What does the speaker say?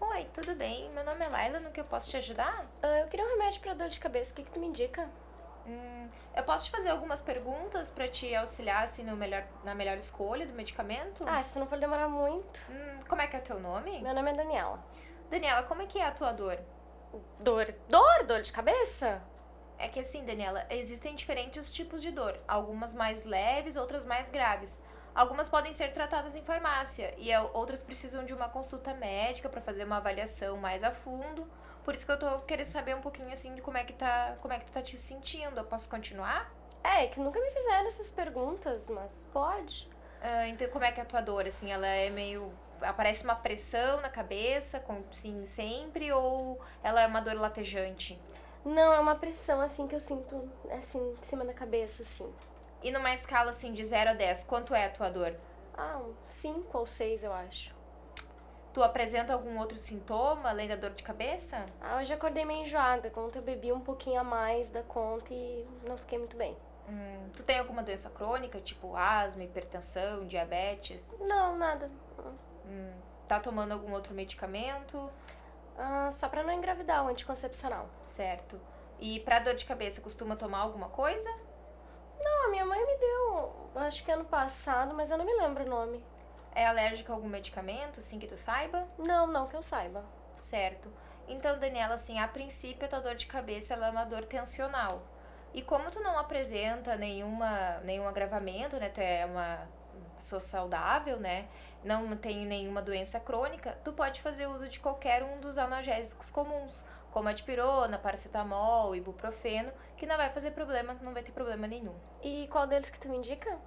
Oi, tudo bem? Meu nome é Laila, no que eu posso te ajudar? Ah, eu queria um remédio pra dor de cabeça, o que, que tu me indica? Hum, eu posso te fazer algumas perguntas pra te auxiliar assim, no melhor, na melhor escolha do medicamento? Ah, se não for demorar muito. Hum, como é que é o teu nome? Meu nome é Daniela. Daniela, como é que é a tua dor? Dor? Dor? Dor de cabeça? É que assim, Daniela, existem diferentes tipos de dor, algumas mais leves, outras mais graves. Algumas podem ser tratadas em farmácia e a- outras precisam de uma consulta médica para fazer uma avaliação mais a fundo. Por isso que eu tô querendo saber um pouquinho assim de como é que tá, como é que tu tá te sentindo. Eu posso continuar? É, que nunca me fizeram essas perguntas, mas pode. Ah, então como é que é a tua dor assim? Ela é meio aparece uma pressão na cabeça, com, sim, sempre ou ela é uma dor latejante? Não, é uma pressão assim que eu sinto assim em cima da cabeça, assim. E numa escala assim de 0 a 10, quanto é a tua dor? Ah, um 5 ou 6, eu acho. Tu apresenta algum outro sintoma além da dor de cabeça? Ah, hoje acordei meio enjoada, ontem eu bebi um pouquinho a mais da conta e não fiquei muito bem. Hum, tu tem alguma doença crônica, tipo asma, hipertensão, diabetes? Não, nada. Hum, tá tomando algum outro medicamento? Ah, só pra não engravidar, o anticoncepcional. Certo. E pra dor de cabeça, costuma tomar alguma coisa? Não, a minha mãe me deu, acho que ano passado, mas eu não me lembro o nome. É alérgica a algum medicamento, sim que tu saiba? Não, não que eu saiba. Certo. Então, Daniela, assim, a princípio a tua dor de cabeça ela é uma dor tensional. E como tu não apresenta nenhuma, nenhum agravamento, né? Tu é uma pessoa saudável, né? Não tem nenhuma doença crônica, tu pode fazer uso de qualquer um dos analgésicos comuns, como a dipirona, paracetamol, ibuprofeno, que não vai fazer problema, não vai ter problema nenhum. E qual deles que tu me indica?